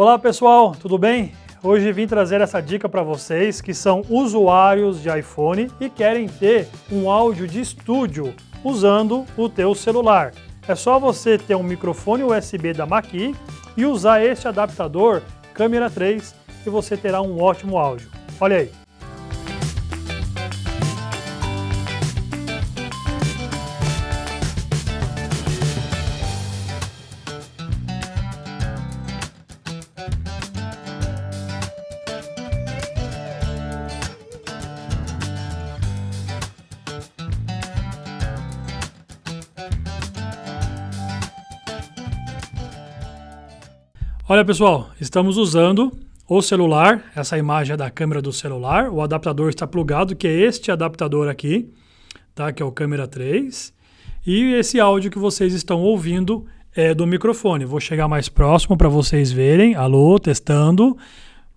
Olá pessoal, tudo bem? Hoje vim trazer essa dica para vocês que são usuários de iPhone e querem ter um áudio de estúdio usando o teu celular. É só você ter um microfone USB da Maqui e usar este adaptador câmera 3 e você terá um ótimo áudio. Olha aí. Olha pessoal, estamos usando o celular, essa imagem é da câmera do celular, o adaptador está plugado, que é este adaptador aqui, tá? que é o câmera 3, e esse áudio que vocês estão ouvindo é do microfone. Vou chegar mais próximo para vocês verem, alô, testando,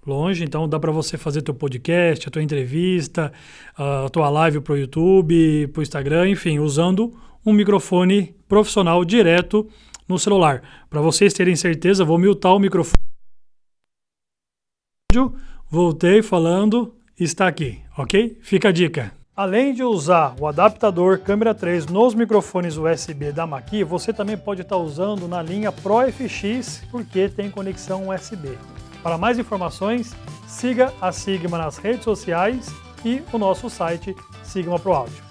longe, então dá para você fazer teu podcast, a tua entrevista, a tua live para o YouTube, para o Instagram, enfim, usando um microfone profissional direto no celular. Para vocês terem certeza, vou mutar o microfone. Voltei falando, está aqui, ok? Fica a dica. Além de usar o adaptador câmera 3 nos microfones USB da Maqui, você também pode estar usando na linha Pro FX, porque tem conexão USB. Para mais informações, siga a Sigma nas redes sociais e o nosso site Sigma Pro Áudio.